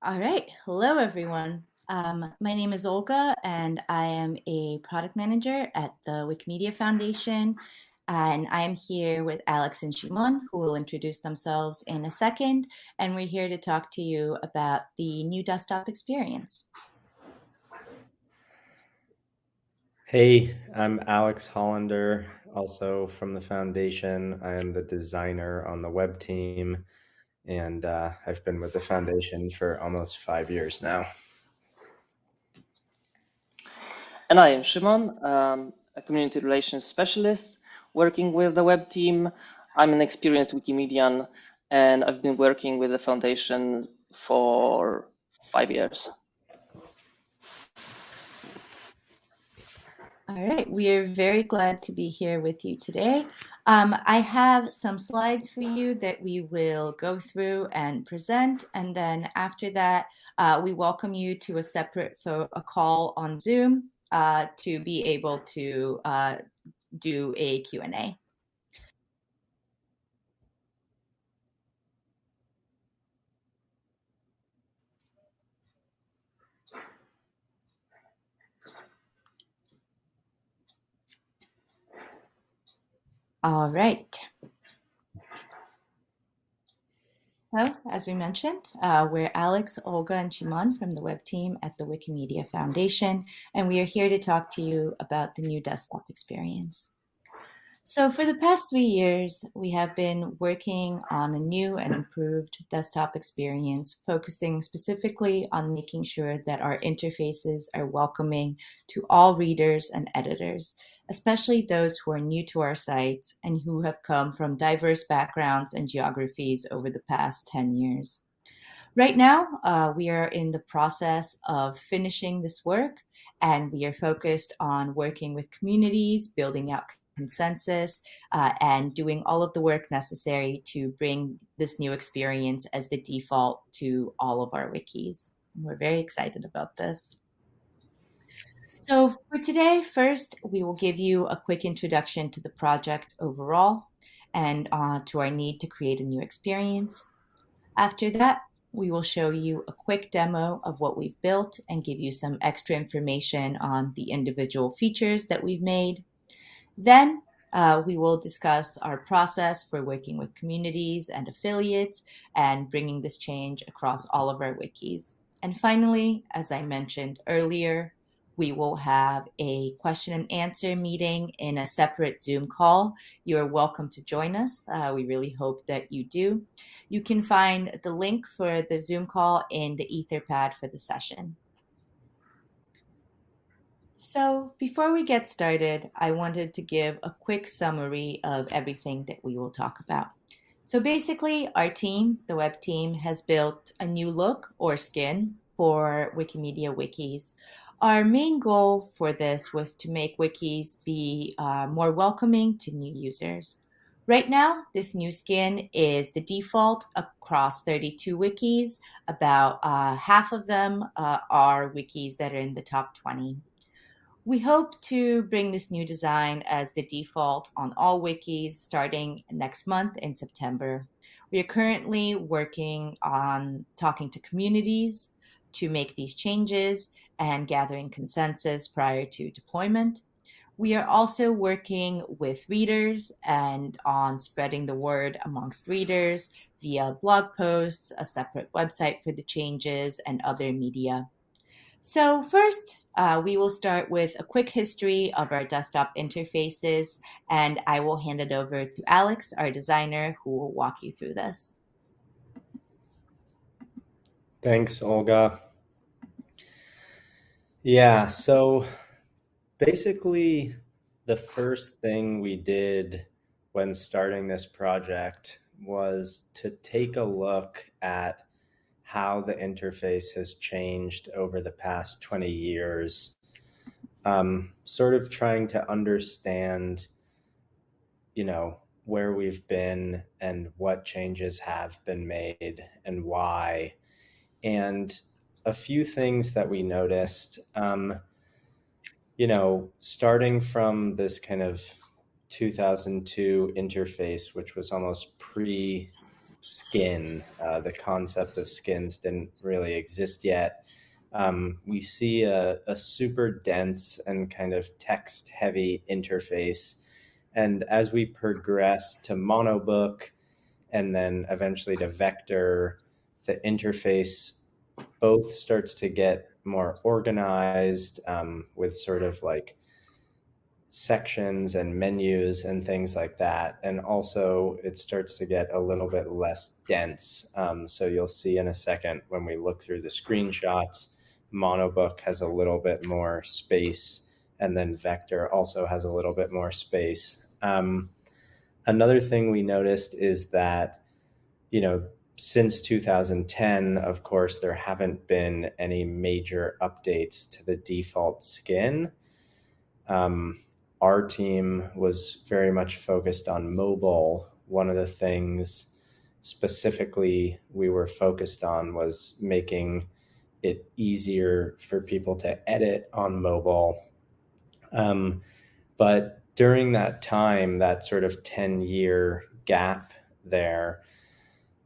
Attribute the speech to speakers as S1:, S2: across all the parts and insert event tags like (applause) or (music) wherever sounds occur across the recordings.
S1: All right. Hello, everyone. Um, my name is Olga, and I am a product manager at the Wikimedia Foundation. And I am here with Alex and Szymon, who will introduce themselves in a second. And we're here to talk to you about the new desktop experience.
S2: Hey, I'm Alex Hollander, also from the foundation. I am the designer on the web team, and uh, I've been with the foundation for almost five years now.
S3: And I am Szymon, um, a community relations specialist working with the web team. I'm an experienced Wikimedian, and I've been working with the foundation for five years.
S1: All right, we are very glad to be here with you today. Um, I have some slides for you that we will go through and present, and then after that, uh, we welcome you to a separate a call on Zoom uh, to be able to uh, do a Q&A. All right. So, as we mentioned, uh, we're Alex, Olga, and Szymon from the web team at the Wikimedia Foundation, and we are here to talk to you about the new desktop experience. So, for the past three years, we have been working on a new and improved desktop experience, focusing specifically on making sure that our interfaces are welcoming to all readers and editors, especially those who are new to our sites and who have come from diverse backgrounds and geographies over the past 10 years. Right now, uh, we are in the process of finishing this work, and we are focused on working with communities, building out consensus, uh, and doing all of the work necessary to bring this new experience as the default to all of our wikis. we're very excited about this. So for today, first, we will give you a quick introduction to the project overall and uh, to our need to create a new experience. After that, we will show you a quick demo of what we've built and give you some extra information on the individual features that we've made. Then uh, we will discuss our process for working with communities and affiliates and bringing this change across all of our wikis. And finally, as I mentioned earlier, we will have a question and answer meeting in a separate Zoom call. You're welcome to join us. Uh, we really hope that you do. You can find the link for the Zoom call in the Etherpad for the session. So before we get started, I wanted to give a quick summary of everything that we will talk about. So basically, our team, the web team, has built a new look or skin for Wikimedia wikis. Our main goal for this was to make wikis be uh, more welcoming to new users. Right now, this new skin is the default across 32 wikis. About uh, half of them uh, are wikis that are in the top 20. We hope to bring this new design as the default on all wikis starting next month in September. We are currently working on talking to communities to make these changes and gathering consensus prior to deployment. We are also working with readers and on spreading the word amongst readers via blog posts, a separate website for the changes, and other media. So first, uh, we will start with a quick history of our desktop interfaces, and I will hand it over to Alex, our designer, who will walk you through this.
S2: Thanks, Olga. Yeah, so basically, the first thing we did when starting this project was to take a look at how the interface has changed over the past 20 years, um, sort of trying to understand, you know, where we've been and what changes have been made and why. And a few things that we noticed. Um, you know, starting from this kind of 2002 interface, which was almost pre skin. Uh, the concept of skins didn't really exist yet. Um, we see a, a, super dense and kind of text heavy interface. And as we progress to monobook and then eventually to vector, the interface both starts to get more organized um, with sort of like sections and menus and things like that. And also, it starts to get a little bit less dense. Um, so you'll see in a second when we look through the screenshots, Monobook has a little bit more space, and then Vector also has a little bit more space. Um, another thing we noticed is that, you know, since 2010, of course, there haven't been any major updates to the default skin. Um, our team was very much focused on mobile. One of the things specifically we were focused on was making it easier for people to edit on mobile. Um, but during that time, that sort of 10 year gap there,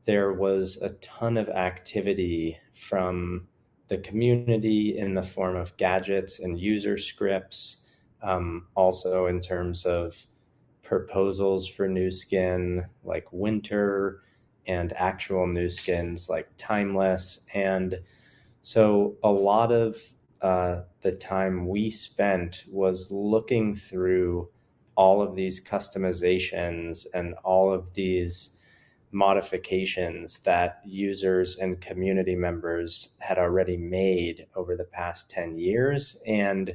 S2: there was a ton of activity from the community in the form of gadgets and user scripts um, also in terms of proposals for new skin like winter and actual new skins like timeless. And so a lot of uh, the time we spent was looking through all of these customizations and all of these modifications that users and community members had already made over the past 10 years and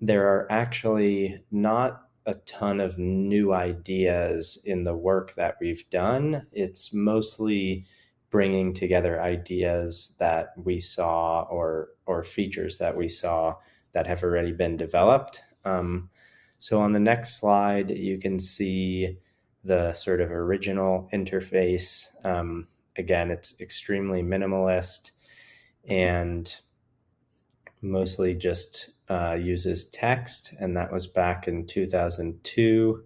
S2: there are actually not a ton of new ideas in the work that we've done. It's mostly bringing together ideas that we saw or or features that we saw that have already been developed. Um, so on the next slide, you can see the sort of original interface. Um, again, it's extremely minimalist and mostly just uh, uses text, and that was back in 2002.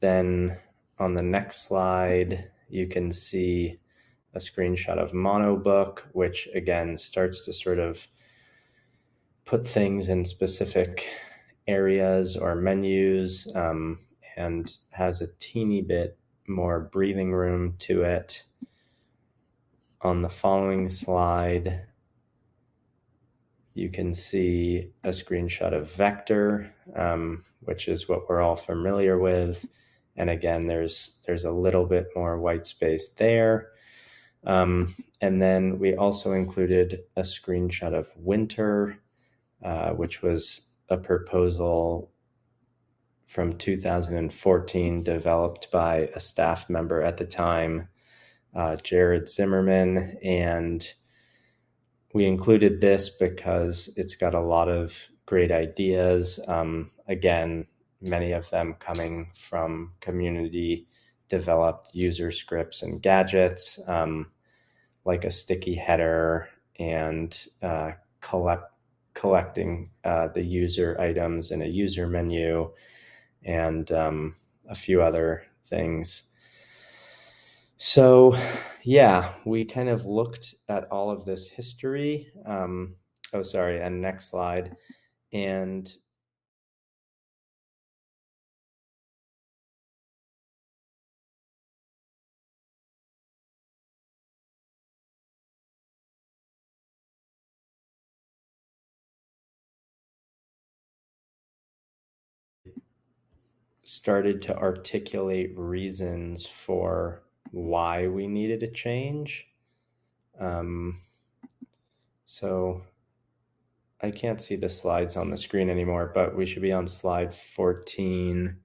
S2: Then on the next slide, you can see a screenshot of Monobook, which again starts to sort of put things in specific areas or menus um, and has a teeny bit more breathing room to it. On the following slide, you can see a screenshot of vector, um, which is what we're all familiar with. And again, there's there's a little bit more white space there. Um, and then we also included a screenshot of winter, uh, which was a proposal from 2014 developed by a staff member at the time, uh, Jared Zimmerman. And we included this because it's got a lot of great ideas. Um, again, many of them coming from community developed user scripts and gadgets, um, like a sticky header and uh, collect collecting uh, the user items in a user menu and um, a few other things. So, yeah, we kind of looked at all of this history. Um, oh, sorry, and next slide. And started to articulate reasons for why we needed a change. Um, so I can't see the slides on the screen anymore, but we should be on slide 14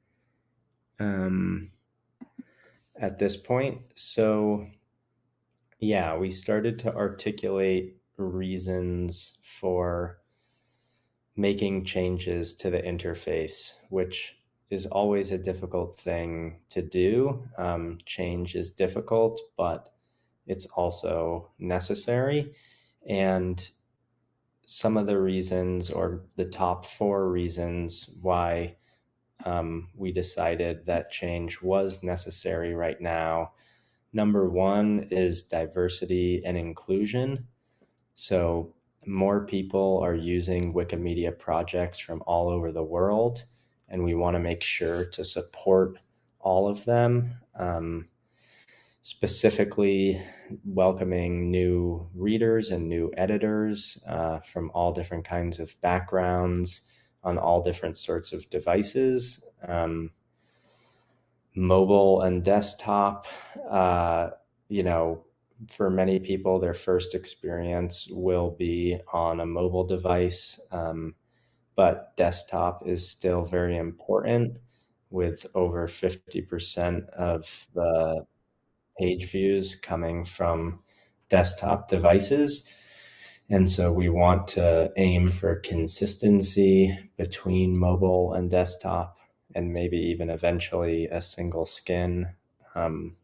S2: um, at this point. So yeah, we started to articulate reasons for making changes to the interface, which is always a difficult thing to do. Um, change is difficult, but it's also necessary. And some of the reasons, or the top four reasons why um, we decided that change was necessary right now. Number one is diversity and inclusion. So, more people are using Wikimedia projects from all over the world, and we want to make sure to support all of them. Um, specifically, welcoming new readers and new editors uh, from all different kinds of backgrounds on all different sorts of devices. Um, mobile and desktop, uh, you know, for many people, their first experience will be on a mobile device, um, but desktop is still very important with over 50% of the page views coming from desktop devices. And so we want to aim for consistency between mobile and desktop, and maybe even eventually a single skin um,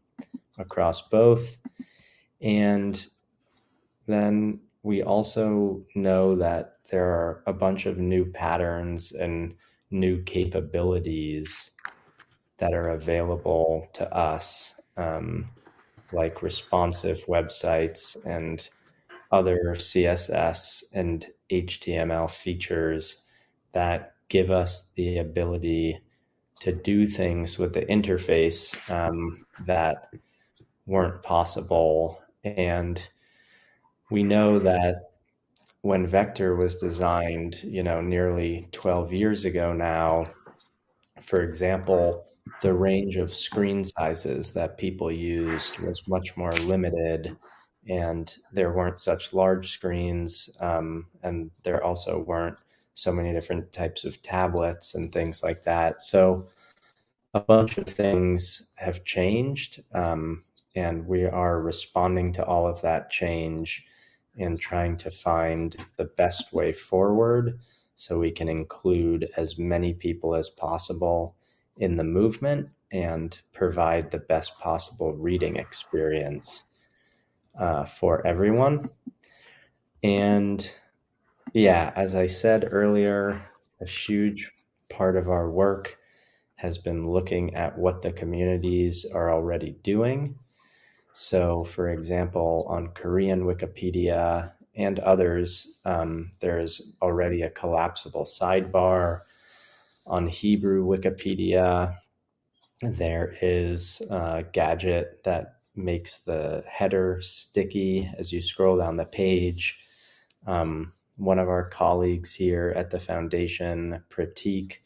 S2: across both. And then we also know that there are a bunch of new patterns and new capabilities that are available to us, um, like responsive websites and other CSS and HTML features that give us the ability to do things with the interface um, that weren't possible. And we know that when Vector was designed, you know, nearly 12 years ago now, for example, the range of screen sizes that people used was much more limited and there weren't such large screens um, and there also weren't so many different types of tablets and things like that. So a bunch of things have changed um, and we are responding to all of that change and trying to find the best way forward so we can include as many people as possible in the movement and provide the best possible reading experience uh, for everyone. And yeah, as I said earlier, a huge part of our work has been looking at what the communities are already doing. So, for example, on Korean Wikipedia and others, um, there's already a collapsible sidebar. On Hebrew Wikipedia, there is a gadget that makes the header sticky as you scroll down the page. Um, one of our colleagues here at the foundation, Pratik,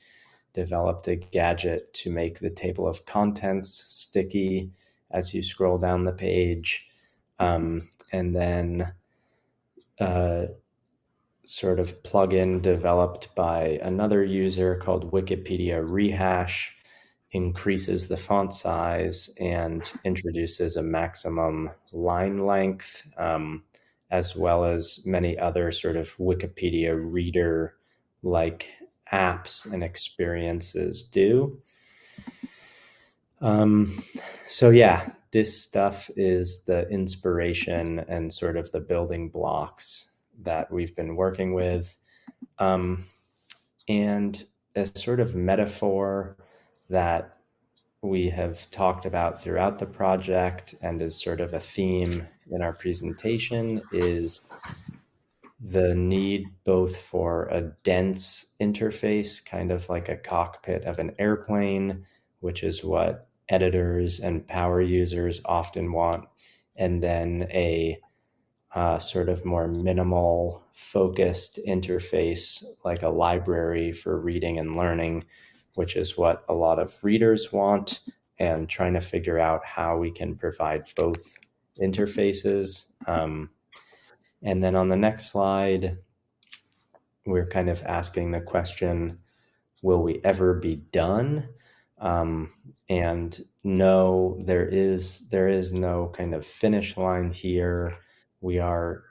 S2: developed a gadget to make the table of contents sticky as you scroll down the page. Um, and then uh, sort of plugin developed by another user called Wikipedia Rehash increases the font size and introduces a maximum line length, um, as well as many other sort of Wikipedia reader like apps and experiences do. Um, so, yeah, this stuff is the inspiration and sort of the building blocks that we've been working with. Um, and a sort of metaphor that we have talked about throughout the project and is sort of a theme in our presentation is the need both for a dense interface, kind of like a cockpit of an airplane, which is what editors and power users often want, and then a uh, sort of more minimal, focused interface like a library for reading and learning, which is what a lot of readers want, and trying to figure out how we can provide both interfaces. Um, and then on the next slide, we're kind of asking the question, will we ever be done? Um, and no, there is there is no kind of finish line here. We are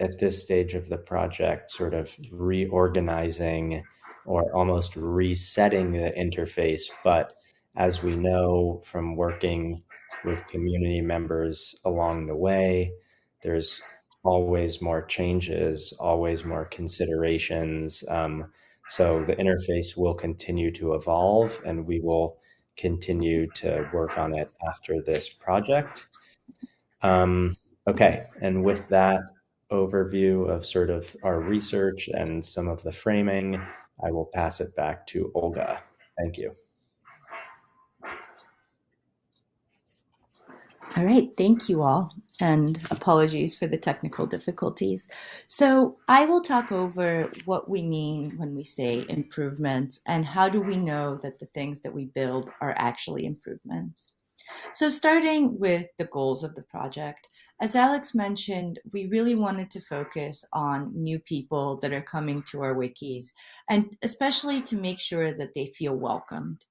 S2: at this stage of the project sort of reorganizing or almost resetting the interface. But as we know from working with community members along the way, there's always more changes, always more considerations. Um, So the interface will continue to evolve and we will continue to work on it after this project. Um, okay, and with that overview of sort of our research and some of the framing, I will pass it back to Olga. Thank you.
S1: All right, thank you all, and apologies for the technical difficulties. So I will talk over what we mean when we say improvements and how do we know that the things that we build are actually improvements. So starting with the goals of the project, as Alex mentioned, we really wanted to focus on new people that are coming to our wikis, and especially to make sure that they feel welcomed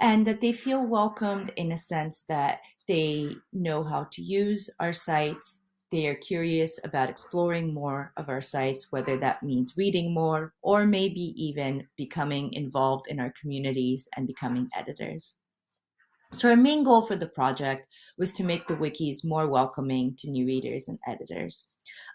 S1: and that they feel welcomed in a sense that they know how to use our sites. They are curious about exploring more of our sites, whether that means reading more or maybe even becoming involved in our communities and becoming editors. So our main goal for the project was to make the wikis more welcoming to new readers and editors.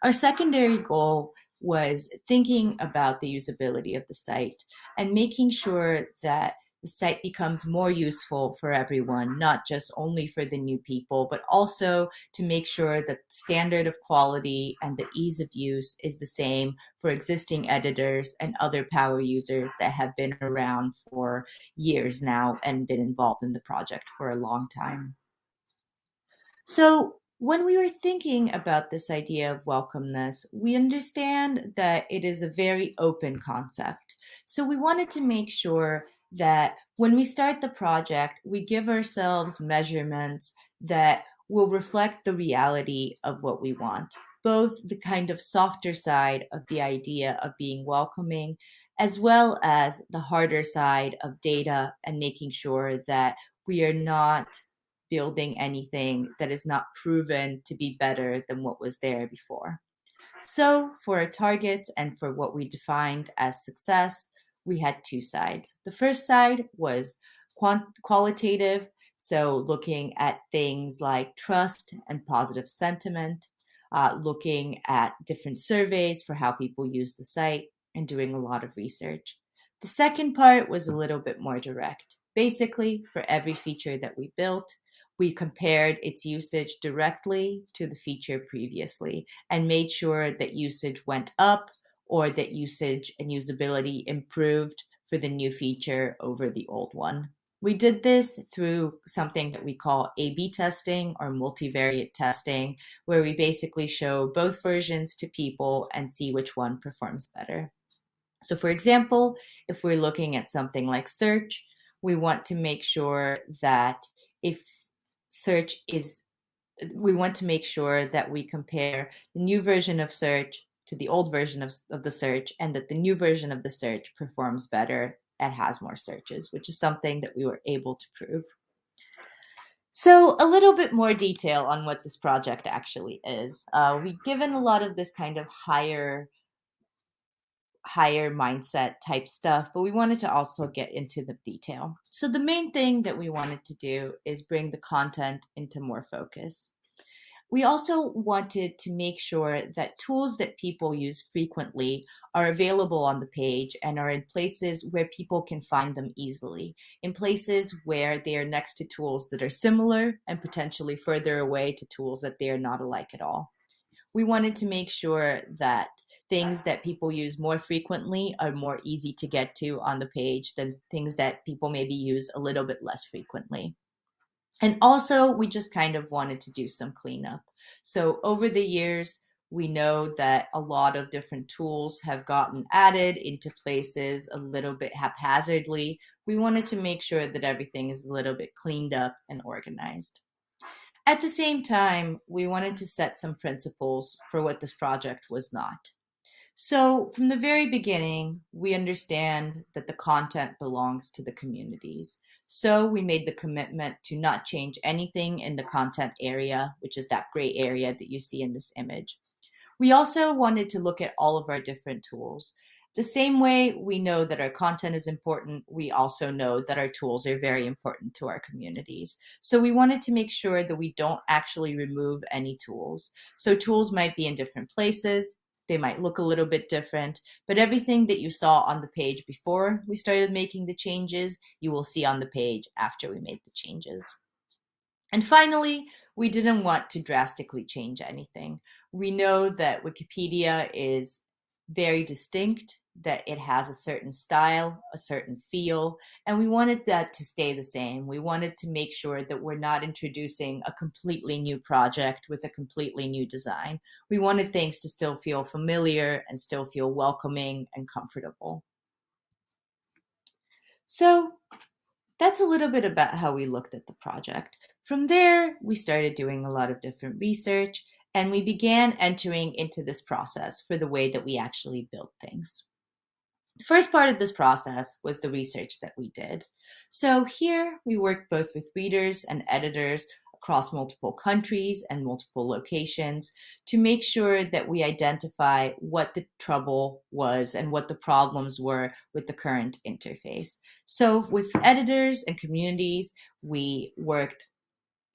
S1: Our secondary goal was thinking about the usability of the site and making sure that the site becomes more useful for everyone, not just only for the new people, but also to make sure that the standard of quality and the ease of use is the same for existing editors and other power users that have been around for years now and been involved in the project for a long time. So when we were thinking about this idea of welcomeness, we understand that it is a very open concept. So we wanted to make sure that when we start the project, we give ourselves measurements that will reflect the reality of what we want, both the kind of softer side of the idea of being welcoming, as well as the harder side of data and making sure that we are not building anything that is not proven to be better than what was there before. So for our targets and for what we defined as success, we had two sides. The first side was qualitative, so looking at things like trust and positive sentiment, uh, looking at different surveys for how people use the site, and doing a lot of research. The second part was a little bit more direct. Basically, for every feature that we built, we compared its usage directly to the feature previously and made sure that usage went up or that usage and usability improved for the new feature over the old one. We did this through something that we call A-B testing or multivariate testing, where we basically show both versions to people and see which one performs better. So for example, if we're looking at something like search, we want to make sure that if search is, we want to make sure that we compare the new version of search to the old version of, of the search and that the new version of the search performs better and has more searches, which is something that we were able to prove. So a little bit more detail on what this project actually is. Uh, we've given a lot of this kind of higher higher mindset type stuff, but we wanted to also get into the detail. So the main thing that we wanted to do is bring the content into more focus. We also wanted to make sure that tools that people use frequently are available on the page and are in places where people can find them easily, in places where they are next to tools that are similar and potentially further away to tools that they are not alike at all. We wanted to make sure that things that people use more frequently are more easy to get to on the page than things that people maybe use a little bit less frequently. And also, we just kind of wanted to do some cleanup. So over the years, we know that a lot of different tools have gotten added into places a little bit haphazardly. We wanted to make sure that everything is a little bit cleaned up and organized. At the same time, we wanted to set some principles for what this project was not. So from the very beginning, we understand that the content belongs to the communities. So we made the commitment to not change anything in the content area, which is that gray area that you see in this image. We also wanted to look at all of our different tools. The same way we know that our content is important, we also know that our tools are very important to our communities. So we wanted to make sure that we don't actually remove any tools. So tools might be in different places, They might look a little bit different, but everything that you saw on the page before we started making the changes, you will see on the page after we made the changes. And finally, we didn't want to drastically change anything. We know that Wikipedia is very distinct, that it has a certain style, a certain feel, and we wanted that to stay the same. We wanted to make sure that we're not introducing a completely new project with a completely new design. We wanted things to still feel familiar and still feel welcoming and comfortable. So that's a little bit about how we looked at the project. From there, we started doing a lot of different research and we began entering into this process for the way that we actually built things. The first part of this process was the research that we did. So here we worked both with readers and editors across multiple countries and multiple locations to make sure that we identify what the trouble was and what the problems were with the current interface. So with editors and communities, we worked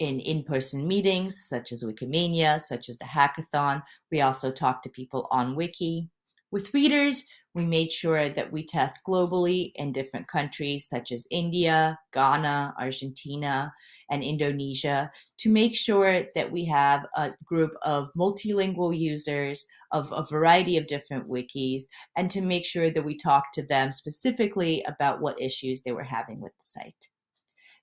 S1: in in-person meetings, such as Wikimania, such as the hackathon. We also talked to people on Wiki. With readers, we made sure that we test globally in different countries such as India, Ghana, Argentina, and Indonesia to make sure that we have a group of multilingual users of a variety of different wikis and to make sure that we talk to them specifically about what issues they were having with the site.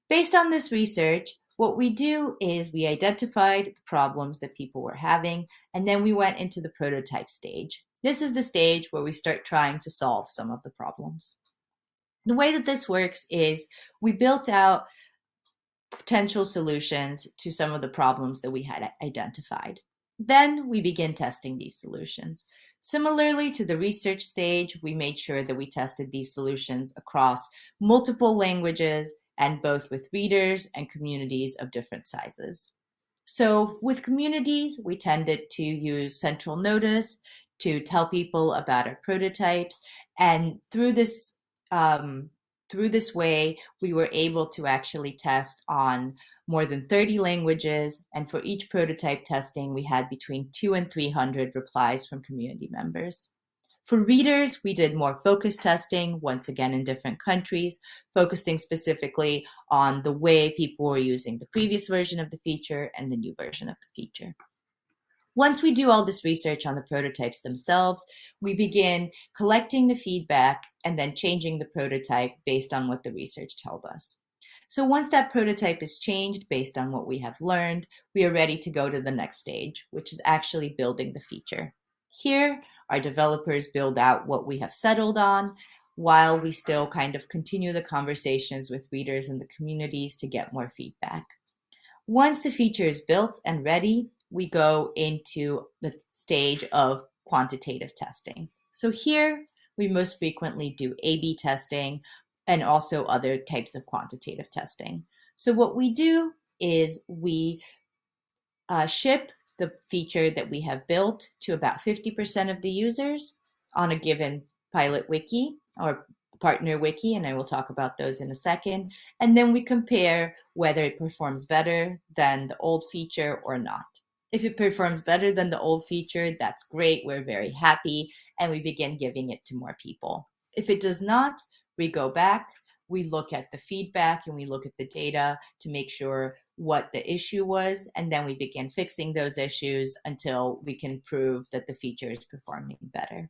S1: Based on this research, what we do is we identified the problems that people were having, and then we went into the prototype stage. This is the stage where we start trying to solve some of the problems. The way that this works is we built out potential solutions to some of the problems that we had identified. Then we begin testing these solutions. Similarly to the research stage, we made sure that we tested these solutions across multiple languages and both with readers and communities of different sizes. So with communities, we tended to use central notice to tell people about our prototypes. And through this, um, through this way, we were able to actually test on more than 30 languages. And for each prototype testing, we had between two and 300 replies from community members. For readers, we did more focus testing, once again in different countries, focusing specifically on the way people were using the previous version of the feature and the new version of the feature. Once we do all this research on the prototypes themselves, we begin collecting the feedback and then changing the prototype based on what the research told us. So once that prototype is changed based on what we have learned, we are ready to go to the next stage, which is actually building the feature. Here, our developers build out what we have settled on while we still kind of continue the conversations with readers and the communities to get more feedback. Once the feature is built and ready, we go into the stage of quantitative testing. So here, we most frequently do A-B testing and also other types of quantitative testing. So what we do is we uh, ship the feature that we have built to about 50% of the users on a given pilot wiki or partner wiki, and I will talk about those in a second. And then we compare whether it performs better than the old feature or not. If it performs better than the old feature, that's great. We're very happy, and we begin giving it to more people. If it does not, we go back, we look at the feedback, and we look at the data to make sure what the issue was, and then we begin fixing those issues until we can prove that the feature is performing better.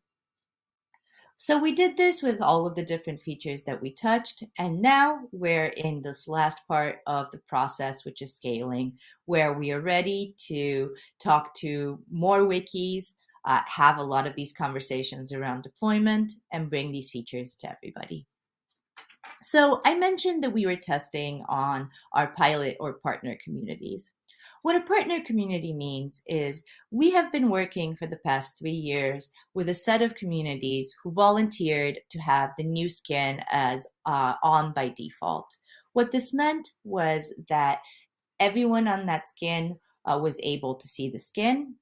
S1: So we did this with all of the different features that we touched, and now we're in this last part of the process, which is scaling, where we are ready to talk to more wikis, uh, have a lot of these conversations around deployment, and bring these features to everybody. So I mentioned that we were testing on our pilot or partner communities. What a partner community means is we have been working for the past three years with a set of communities who volunteered to have the new skin as uh, on by default. What this meant was that everyone on that skin uh, was able to see the skin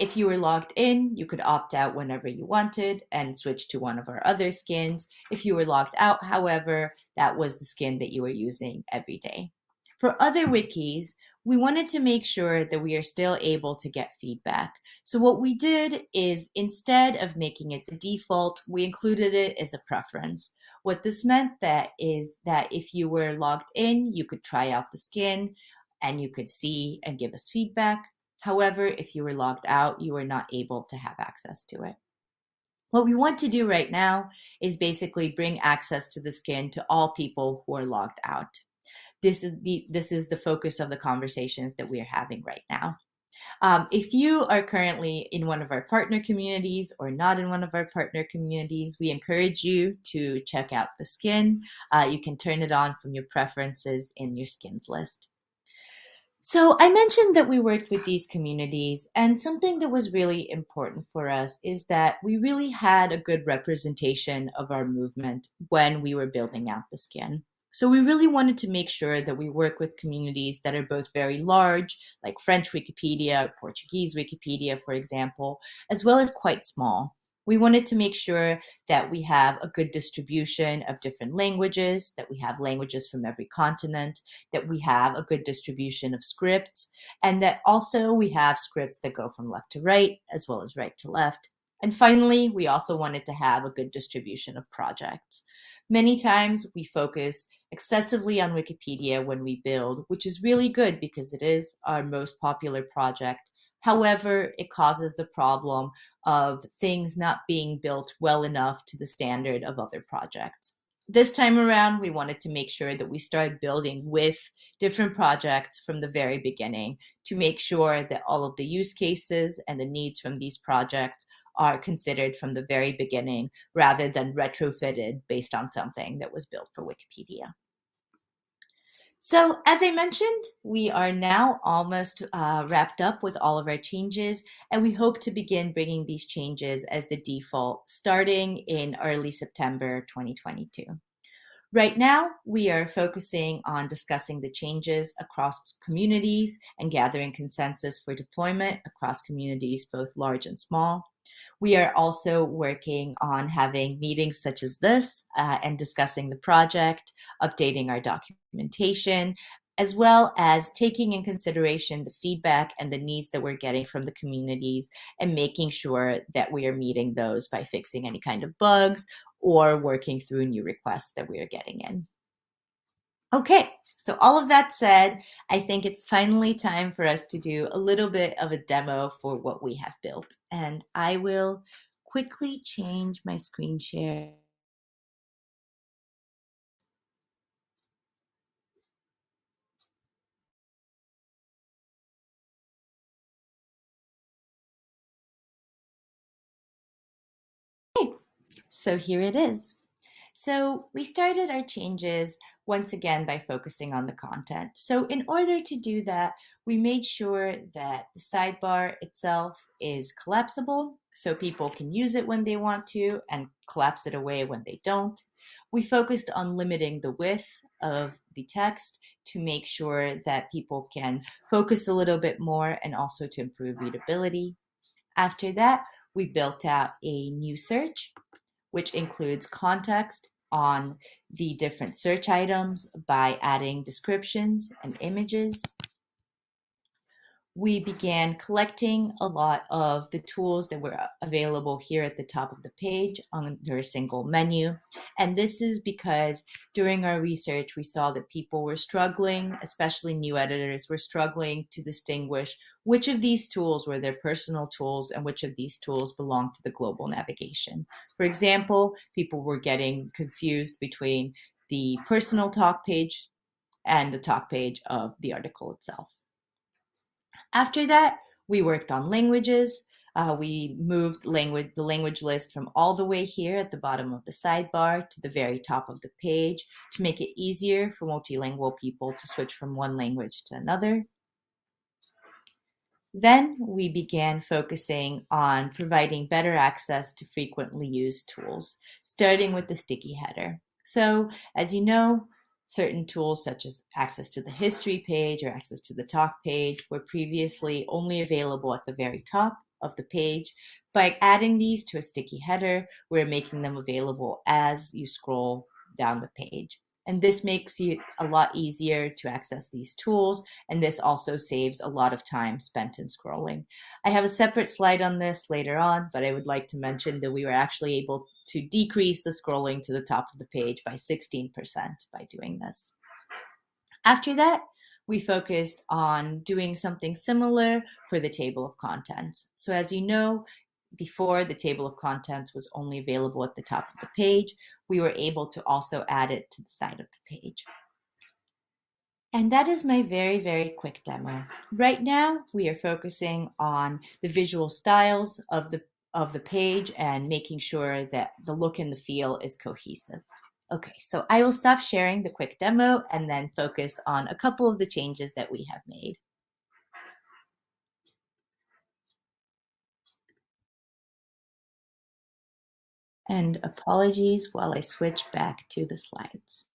S1: if you were logged in, you could opt out whenever you wanted and switch to one of our other skins. If you were logged out, however, that was the skin that you were using every day. For other wikis, we wanted to make sure that we are still able to get feedback. So what we did is instead of making it the default, we included it as a preference. What this meant that is that if you were logged in, you could try out the skin and you could see and give us feedback. However, if you were logged out, you were not able to have access to it. What we want to do right now is basically bring access to the skin to all people who are logged out this is the this is the focus of the conversations that we are having right now. Um, if you are currently in one of our partner communities or not in one of our partner communities, we encourage you to check out the skin. Uh, you can turn it on from your preferences in your skins list. So I mentioned that we worked with these communities and something that was really important for us is that we really had a good representation of our movement when we were building out the skin. So we really wanted to make sure that we work with communities that are both very large, like French Wikipedia, Portuguese Wikipedia, for example, as well as quite small. We wanted to make sure that we have a good distribution of different languages, that we have languages from every continent, that we have a good distribution of scripts, and that also we have scripts that go from left to right as well as right to left. And finally, we also wanted to have a good distribution of projects. Many times we focus excessively on Wikipedia when we build, which is really good because it is our most popular project. However, it causes the problem of things not being built well enough to the standard of other projects. This time around, we wanted to make sure that we started building with different projects from the very beginning to make sure that all of the use cases and the needs from these projects are considered from the very beginning rather than retrofitted based on something that was built for Wikipedia. So as I mentioned, we are now almost uh, wrapped up with all of our changes, and we hope to begin bringing these changes as the default starting in early September 2022. Right now, we are focusing on discussing the changes across communities and gathering consensus for deployment across communities, both large and small. We are also working on having meetings such as this uh, and discussing the project, updating our documentation, as well as taking in consideration the feedback and the needs that we're getting from the communities and making sure that we are meeting those by fixing any kind of bugs or working through new requests that we are getting in. Okay, so all of that said, I think it's finally time for us to do a little bit of a demo for what we have built. And I will quickly change my screen share. Okay, so here it is. So we started our changes once again by focusing on the content. So in order to do that, we made sure that the sidebar itself is collapsible so people can use it when they want to and collapse it away when they don't. We focused on limiting the width of the text to make sure that people can (laughs) focus a little bit more and also to improve readability. After that, we built out a new search which includes context on the different search items by adding descriptions and images we began collecting a lot of the tools that were available here at the top of the page under a single menu. And this is because during our research, we saw that people were struggling, especially new editors were struggling to distinguish which of these tools were their personal tools and which of these tools belonged to the global navigation. For example, people were getting confused between the personal talk page and the talk page of the article itself. After that, we worked on languages. Uh, we moved language, the language list from all the way here at the bottom of the sidebar to the very top of the page to make it easier for multilingual people to switch from one language to another. Then we began focusing on providing better access to frequently used tools, starting with the sticky header. So as you know, certain tools such as access to the history page or access to the talk page were previously only available at the very top of the page. By adding these to a sticky header, we're making them available as you scroll down the page. And this makes it a lot easier to access these tools. And this also saves a lot of time spent in scrolling. I have a separate slide on this later on, but I would like to mention that we were actually able to decrease the scrolling to the top of the page by 16% by doing this. After that, we focused on doing something similar for the table of contents. So as you know, before the table of contents was only available at the top of the page, we were able to also add it to the side of the page. And that is my very, very quick demo. Right now, we are focusing on the visual styles of the, of the page and making sure that the look and the feel is cohesive. Okay, so I will stop sharing the quick demo and then focus on a couple of the changes that we have made. And apologies while I switch back to the slides.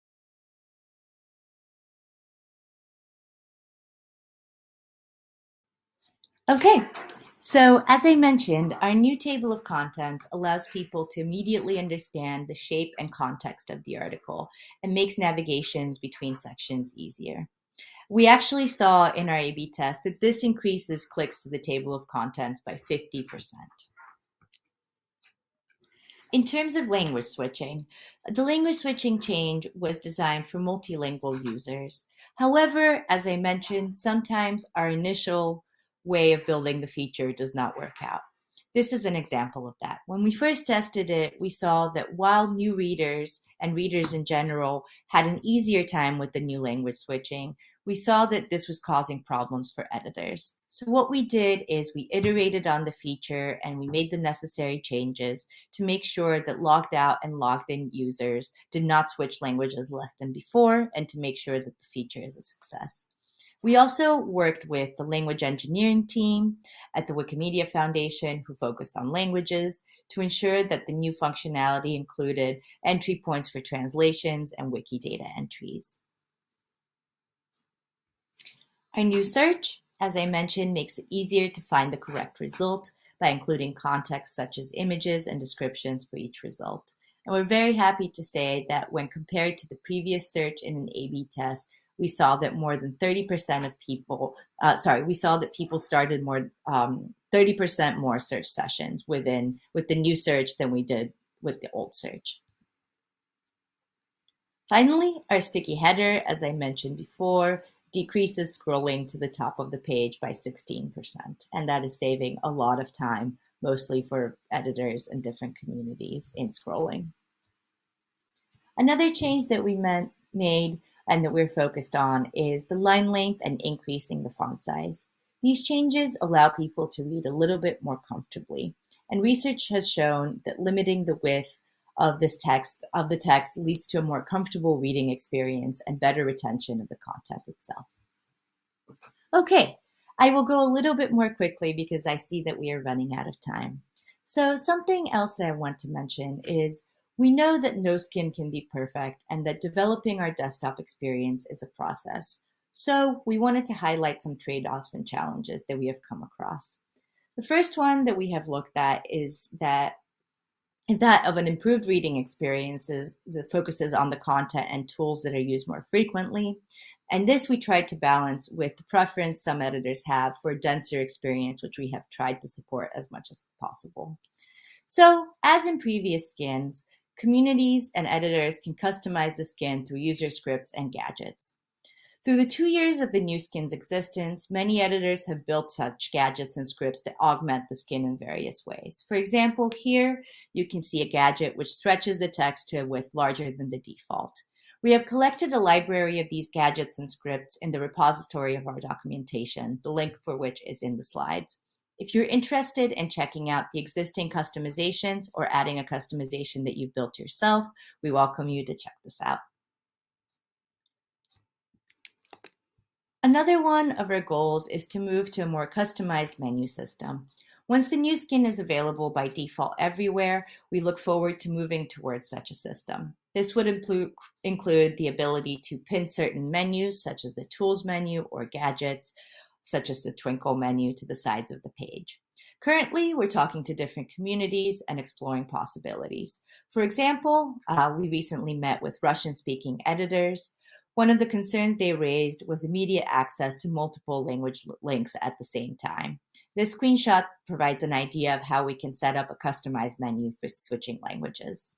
S1: Okay, so as I mentioned, our new table of contents allows people to immediately understand the shape and context of the article and makes navigations between sections easier. We actually saw in our A-B test that this increases clicks to the table of contents by 50%. In terms of language switching, the language switching change was designed for multilingual users. However, as I mentioned, sometimes our initial way of building the feature does not work out. This is an example of that. When we first tested it, we saw that while new readers and readers in general had an easier time with the new language switching, we saw that this was causing problems for editors. So what we did is we iterated on the feature and we made the necessary changes to make sure that logged out and logged in users did not switch languages less than before and to make sure that the feature is a success. We also worked with the language engineering team at the Wikimedia Foundation who focus on languages to ensure that the new functionality included entry points for translations and Wikidata entries. Our new search, as I mentioned, makes it easier to find the correct result by including context such as images and descriptions for each result. And we're very happy to say that when compared to the previous search in an A-B test, we saw that more than 30% of people, uh, sorry, we saw that people started more, 30% um, more search sessions within with the new search than we did with the old search. Finally, our sticky header, as I mentioned before, decreases scrolling to the top of the page by 16%. And that is saving a lot of time, mostly for editors and different communities in scrolling. Another change that we meant, made and that we're focused on is the line length and increasing the font size. These changes allow people to read a little bit more comfortably. And research has shown that limiting the width of this text of the text leads to a more comfortable reading experience and better retention of the content itself. Okay, I will go a little bit more quickly because I see that we are running out of time. So something else that I want to mention is we know that no skin can be perfect and that developing our desktop experience is a process. So we wanted to highlight some trade-offs and challenges that we have come across. The first one that we have looked at is that is that of an improved reading experiences that focuses on the content and tools that are used more frequently. And this we tried to balance with the preference some editors have for a denser experience, which we have tried to support as much as possible. So as in previous skins, communities and editors can customize the skin through user scripts and gadgets. Through the two years of the new skin's existence, many editors have built such gadgets and scripts that augment the skin in various ways. For example, here you can see a gadget which stretches the text to a width larger than the default. We have collected a library of these gadgets and scripts in the repository of our documentation, the link for which is in the slides. If you're interested in checking out the existing customizations or adding a customization that you've built yourself, we welcome you to check this out. Another one of our goals is to move to a more customized menu system. Once the new skin is available by default everywhere, we look forward to moving towards such a system. This would include, the ability to pin certain menus, such as the Tools menu or gadgets, such as the Twinkle menu to the sides of the page. Currently, we're talking to different communities and exploring possibilities. For example, uh, we recently met with Russian-speaking editors. One of the concerns they raised was immediate access to multiple language links at the same time. This screenshot provides an idea of how we can set up a customized menu for switching languages.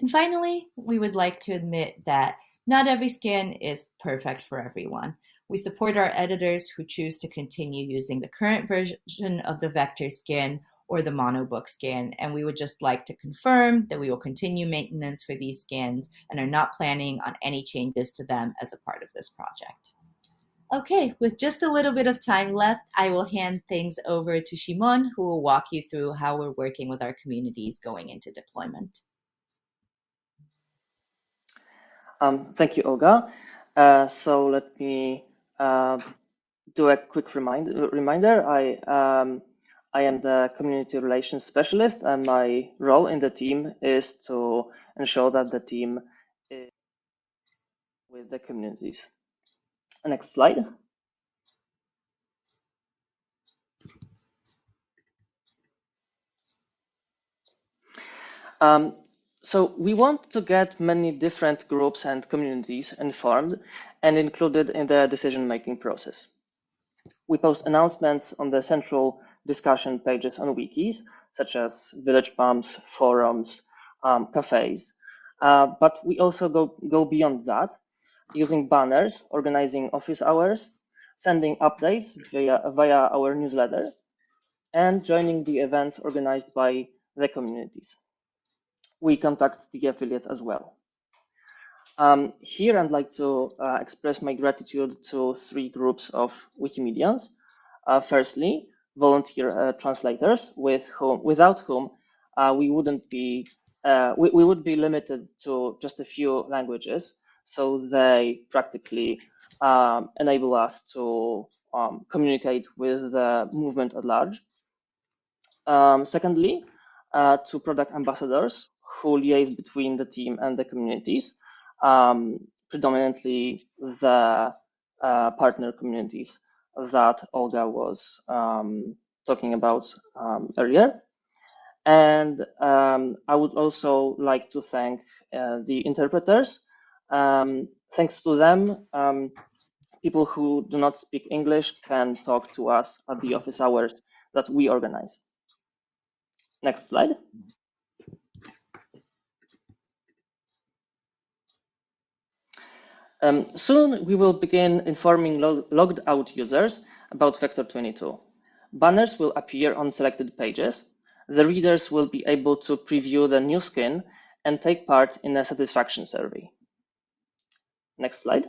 S1: And finally, we would like to admit that not every skin is perfect for everyone. We support our editors who choose to continue using the current version of the vector skin or the monobook skin, and we would just like to confirm that we will continue maintenance for these skins and are not planning on any changes to them as a part of this project. Okay, with just a little bit of time left, I will hand things over to Szymon, who will walk you through how we're working with our communities going into deployment.
S3: Um, thank you, Olga. Uh, so let me uh, do a quick remind, reminder. I, um, I am the community relations specialist, and my role in the team is to ensure that the team is with the communities. Next slide. Um, so we want to get many different groups and communities informed and included in the decision-making process. We post announcements on the central discussion pages on wikis, such as village pumps, forums, um, cafes. Uh, but we also go, go beyond that using banners, organizing office hours, sending updates via, via our newsletter, and joining the events organized by the communities. We contact the affiliates as well. Um, here, I'd like to uh, express my gratitude to three groups of Wikimedians. Uh, firstly, volunteer uh, translators, with whom, without whom uh, we wouldn't be, uh, we, we would be limited to just a few languages so they practically um, enable us to um, communicate with the movement at large. Um, secondly, uh, to product ambassadors who liaise between the team and the communities, um, predominantly the uh, partner communities that Olga was um, talking about um, earlier. And I would also like to thank uh, the interpreters um, thanks to them, um, people who do not speak English can talk to us at the office hours that we organize. Next slide. Um, soon we will begin informing log logged out users about Vector 22. Banners will appear on selected pages. The readers will be able to preview the new skin and take part in a satisfaction survey. Next slide.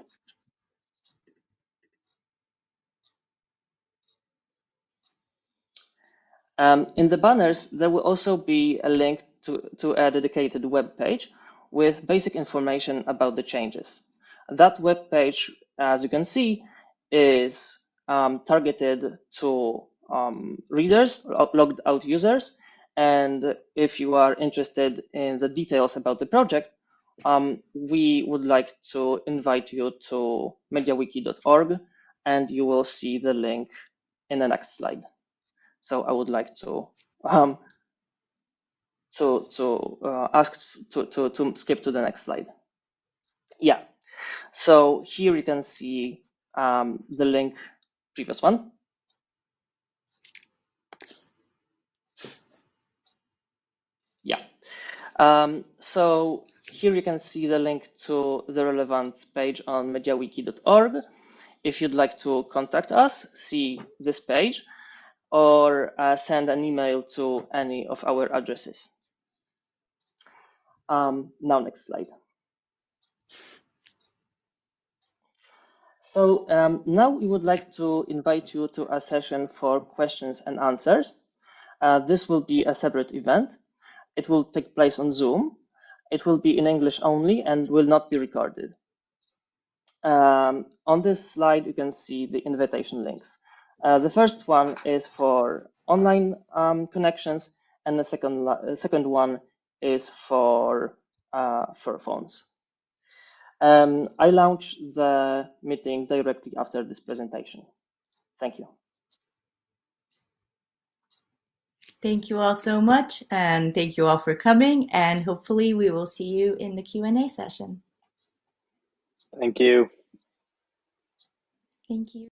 S3: Um, in the banners, there will also be a link to, to a dedicated web page with basic information about the changes. That web page, as you can see, is um, targeted to um, readers, logged out users. And if you are interested in the details about the project, um, we would like to invite you to mediawiki.org and you will see the link in the next slide. So I would like to um, to to uh, ask to, to to skip to the next slide. Yeah. So here you can see um, the link, previous one. Yeah. Um, so here you can see the link to the relevant page on mediawiki.org. If you'd like to contact us, see this page or uh, send an email to any of our addresses. Um, now, next slide. So um, now we would like to invite you to a session for questions and answers. Uh, this will be a separate event. It will take place on Zoom it will be in English only and will not be recorded. Um, on this slide, you can see the invitation links. Uh, the first one is for online um, connections, and the second, uh, second one is for, uh, for phones. Um, I launch the meeting directly after this presentation. Thank you.
S1: Thank you all so much, and thank you all for coming. And hopefully, we will see you in the Q and A session.
S4: Thank you.
S1: Thank you.